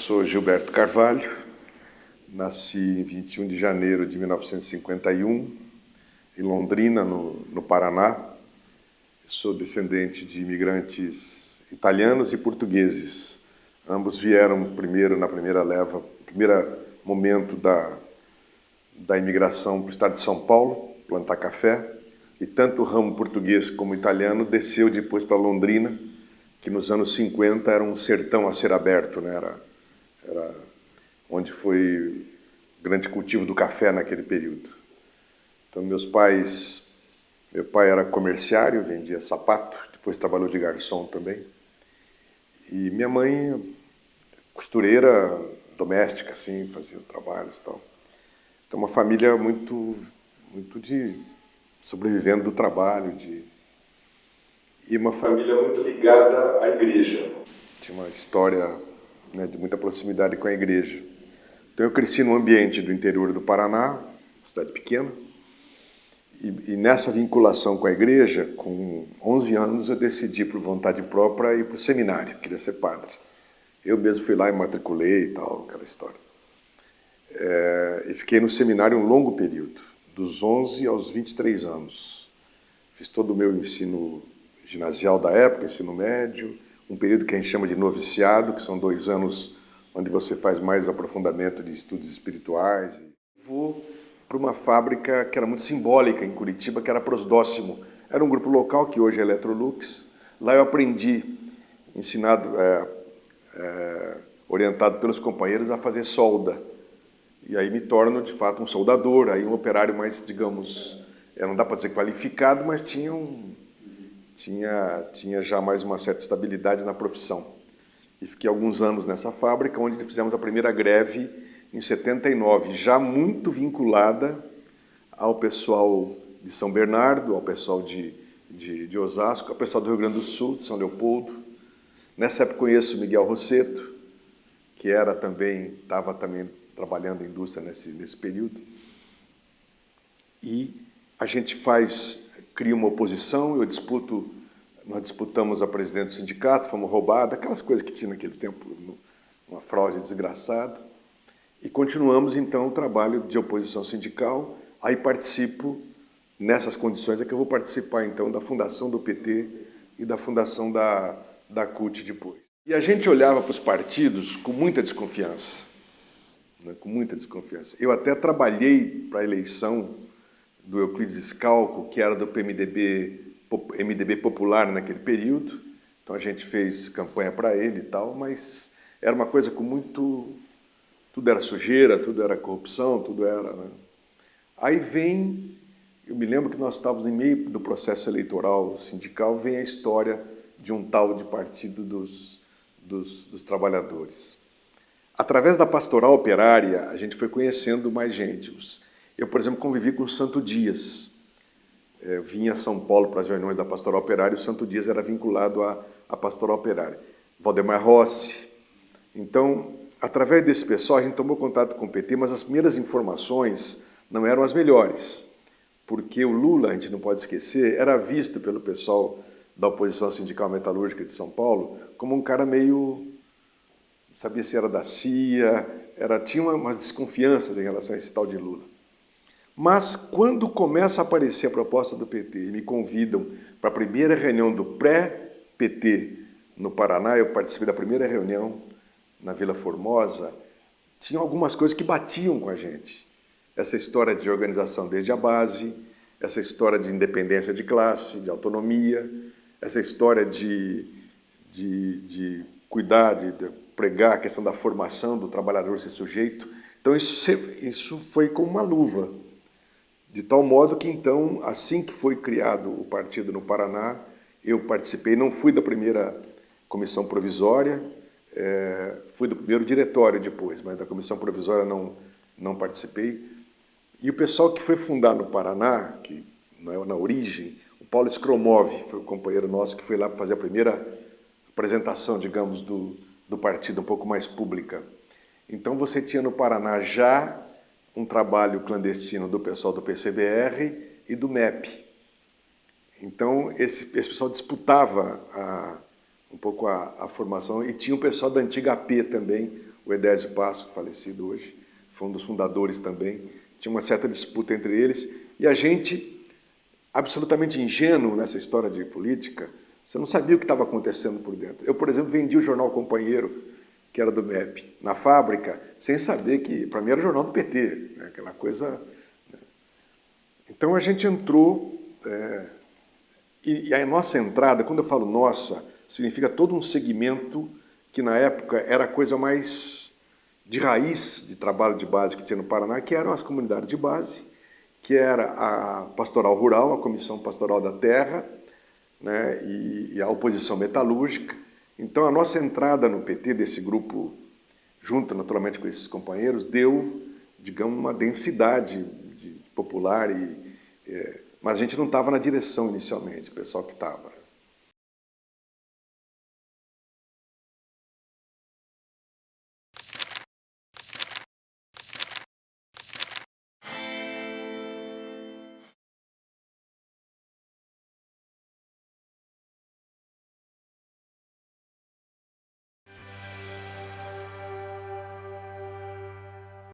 Sou Gilberto Carvalho, nasci em 21 de janeiro de 1951, em Londrina, no, no Paraná. Sou descendente de imigrantes italianos e portugueses. Ambos vieram primeiro na primeira leva, primeiro momento da, da imigração para o estado de São Paulo, plantar café. E tanto o ramo português como italiano desceu depois para Londrina, que nos anos 50 era um sertão a ser aberto, né? era, era onde foi grande cultivo do café naquele período. Então meus pais, meu pai era comerciário, vendia sapato, depois trabalhou de garçom também. E minha mãe, costureira doméstica, assim, fazia trabalhos e tal. Então uma família muito, muito de sobrevivendo do trabalho, de e uma família muito ligada à igreja. Tinha uma história né, de muita proximidade com a igreja. Então eu cresci num ambiente do interior do Paraná, cidade pequena, e, e, nessa vinculação com a igreja, com 11 anos, eu decidi por vontade própria ir para o seminário, queria ser padre. Eu mesmo fui lá e matriculei e tal, aquela história. É, e fiquei no seminário um longo período, dos 11 aos 23 anos. Fiz todo o meu ensino ginasial da época, ensino médio, um período que a gente chama de noviciado, que são dois anos onde você faz mais aprofundamento de estudos espirituais. Vou para uma fábrica que era muito simbólica em Curitiba, que era Prosdóximo. Era um grupo local que hoje é Electrolux. Lá eu aprendi, ensinado, é, é, orientado pelos companheiros, a fazer solda. E aí me torno, de fato, um soldador, aí um operário mais, digamos, não dá para dizer qualificado, mas tinha um, tinha, tinha já mais uma certa estabilidade na profissão. E fiquei alguns anos nessa fábrica, onde fizemos a primeira greve em 79, já muito vinculada ao pessoal de São Bernardo, ao pessoal de, de, de Osasco, ao pessoal do Rio Grande do Sul, de São Leopoldo. Nessa época conheço Miguel Rosseto, que era também, estava também trabalhando em indústria nesse, nesse período. E a gente faz cria uma oposição, eu disputo, nós disputamos a presidente do sindicato, fomos roubados, aquelas coisas que tinha naquele tempo, uma fraude desgraçada. E continuamos, então, o trabalho de oposição sindical, aí participo, nessas condições é que eu vou participar, então, da fundação do PT e da fundação da, da CUT depois. E a gente olhava para os partidos com muita desconfiança, né, com muita desconfiança. Eu até trabalhei para a eleição do Euclides Scalco, que era do PMDB, MDB popular naquele período. Então a gente fez campanha para ele e tal, mas era uma coisa com muito... Tudo era sujeira, tudo era corrupção, tudo era... Né? Aí vem... Eu me lembro que nós estávamos em meio do processo eleitoral sindical, vem a história de um tal de Partido dos, dos, dos Trabalhadores. Através da pastoral operária, a gente foi conhecendo mais gente. Os, eu, por exemplo, convivi com o Santo Dias. É, eu vinha a São Paulo para as reuniões da Pastoral Operária, o Santo Dias era vinculado à, à Pastoral Operária. Valdemar Rossi. Então, através desse pessoal, a gente tomou contato com o PT, mas as primeiras informações não eram as melhores, porque o Lula, a gente não pode esquecer, era visto pelo pessoal da oposição sindical metalúrgica de São Paulo como um cara meio... sabia se era da CIA, era, tinha umas desconfianças em relação a esse tal de Lula. Mas quando começa a aparecer a proposta do PT e me convidam para a primeira reunião do pré-PT no Paraná, eu participei da primeira reunião na Vila Formosa, tinha algumas coisas que batiam com a gente. Essa história de organização desde a base, essa história de independência de classe, de autonomia, essa história de, de, de cuidar, de, de pregar a questão da formação do trabalhador ser sujeito. Então isso, isso foi como uma luva. De tal modo que, então, assim que foi criado o partido no Paraná, eu participei, não fui da primeira comissão provisória, é, fui do primeiro diretório depois, mas da comissão provisória não, não participei. E o pessoal que foi fundar no Paraná, que na, na origem, o Paulo Skromov foi o companheiro nosso que foi lá para fazer a primeira apresentação, digamos, do, do partido um pouco mais pública. Então você tinha no Paraná já um trabalho clandestino do pessoal do PCBR e do MEP. Então, esse, esse pessoal disputava a, um pouco a, a, formação e tinha o pessoal da antiga AP também, o Edésio Passo, falecido hoje, foi um dos fundadores também, tinha uma certa disputa entre eles, e a gente, absolutamente ingênuo nessa história de política, você não sabia o que estava acontecendo por dentro. Eu, por exemplo, vendi o jornal Companheiro, que era do MEP, na fábrica, sem saber que, para mim, era o jornal do PT, né? aquela coisa... Né? Então a gente entrou, é, e, e a nossa entrada, quando eu falo nossa, significa todo um segmento que na época era a coisa mais de raiz de trabalho de base que tinha no Paraná, que eram as comunidades de base, que era a pastoral rural, a comissão pastoral da terra, né, e, e a oposição metalúrgica. Então a nossa entrada no PT desse grupo, junto naturalmente com esses companheiros, deu, digamos, uma densidade de, popular, e, é, mas a gente não estava na direção inicialmente, o pessoal que estava.